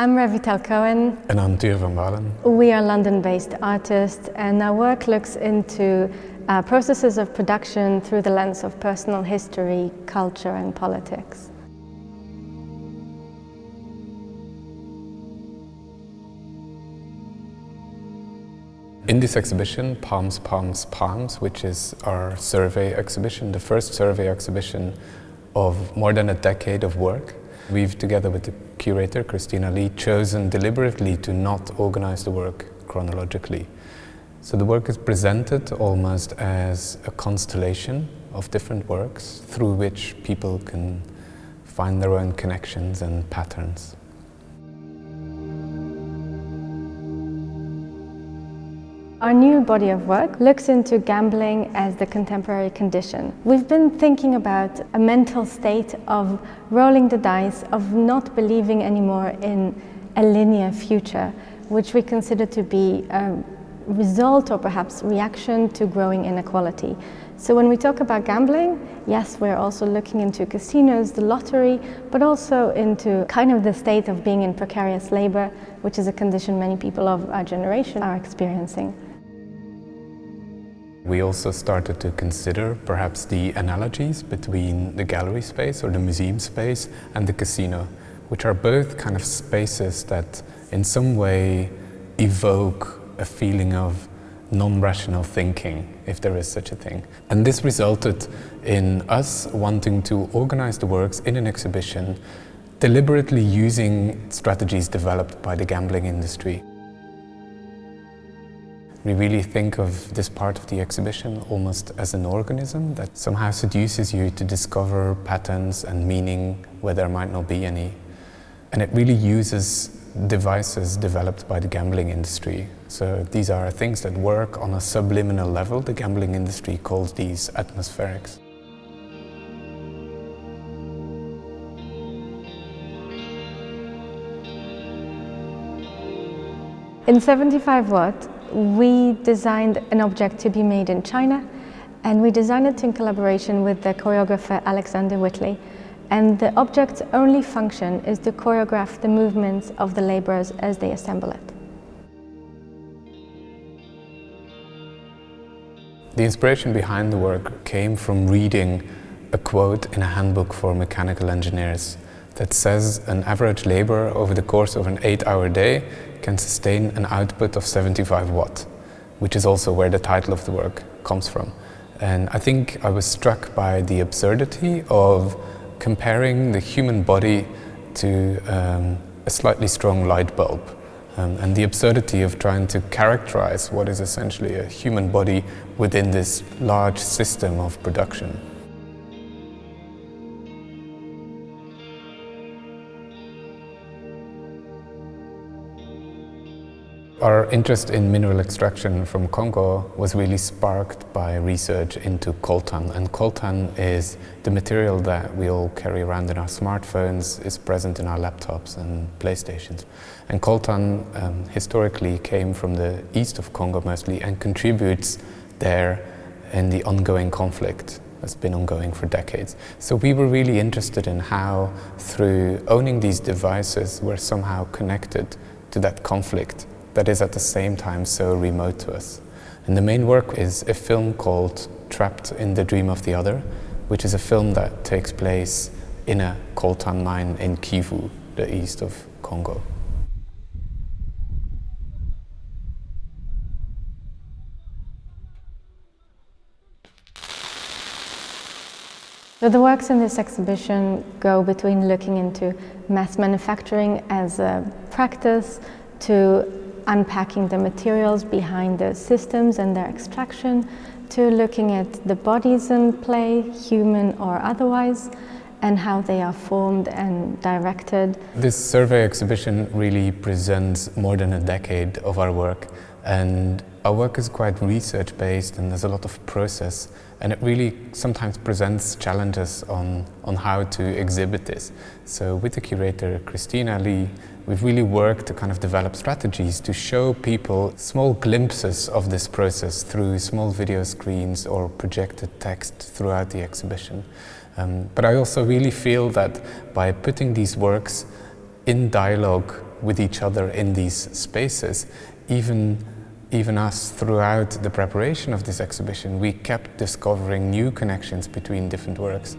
I'm Revital Cohen. And I'm Tuur van Balen. We are London-based artists and our work looks into uh, processes of production through the lens of personal history, culture and politics. In this exhibition, Palms, Palms, Palms, which is our survey exhibition, the first survey exhibition of more than a decade of work, we've, together with the curator, Christina Lee, chosen deliberately to not organize the work chronologically. So the work is presented almost as a constellation of different works through which people can find their own connections and patterns. Our new body of work looks into gambling as the contemporary condition. We've been thinking about a mental state of rolling the dice, of not believing anymore in a linear future, which we consider to be a result or perhaps reaction to growing inequality. So when we talk about gambling, yes, we're also looking into casinos, the lottery, but also into kind of the state of being in precarious labor, which is a condition many people of our generation are experiencing. We also started to consider perhaps the analogies between the gallery space or the museum space and the casino, which are both kind of spaces that in some way evoke a feeling of non-rational thinking, if there is such a thing. And this resulted in us wanting to organize the works in an exhibition deliberately using strategies developed by the gambling industry. We really think of this part of the exhibition almost as an organism that somehow seduces you to discover patterns and meaning where there might not be any. And it really uses devices developed by the gambling industry. So these are things that work on a subliminal level. The gambling industry calls these atmospherics. In 75 Watt, we designed an object to be made in China and we designed it in collaboration with the choreographer Alexander Whitley and the object's only function is to choreograph the movements of the laborers as they assemble it. The inspiration behind the work came from reading a quote in a handbook for mechanical engineers that says an average laborer over the course of an eight-hour day can sustain an output of 75 watt, which is also where the title of the work comes from. And I think I was struck by the absurdity of comparing the human body to um, a slightly strong light bulb um, and the absurdity of trying to characterize what is essentially a human body within this large system of production. Our interest in mineral extraction from Congo was really sparked by research into coltan. And coltan is the material that we all carry around in our smartphones, is present in our laptops and PlayStations. And coltan um, historically came from the east of Congo mostly and contributes there in the ongoing conflict that's been ongoing for decades. So we were really interested in how, through owning these devices, we're somehow connected to that conflict that is at the same time so remote to us. And the main work is a film called Trapped in the Dream of the Other, which is a film that takes place in a coltan mine in Kivu, the east of Congo. The works in this exhibition go between looking into mass manufacturing as a practice to unpacking the materials behind the systems and their extraction, to looking at the bodies in play, human or otherwise, and how they are formed and directed. This survey exhibition really presents more than a decade of our work and our work is quite research based and there's a lot of process and it really sometimes presents challenges on, on how to exhibit this. So with the curator Christina Lee, we've really worked to kind of develop strategies to show people small glimpses of this process through small video screens or projected text throughout the exhibition. Um, but I also really feel that by putting these works in dialogue with each other in these spaces. Even, even us, throughout the preparation of this exhibition, we kept discovering new connections between different works.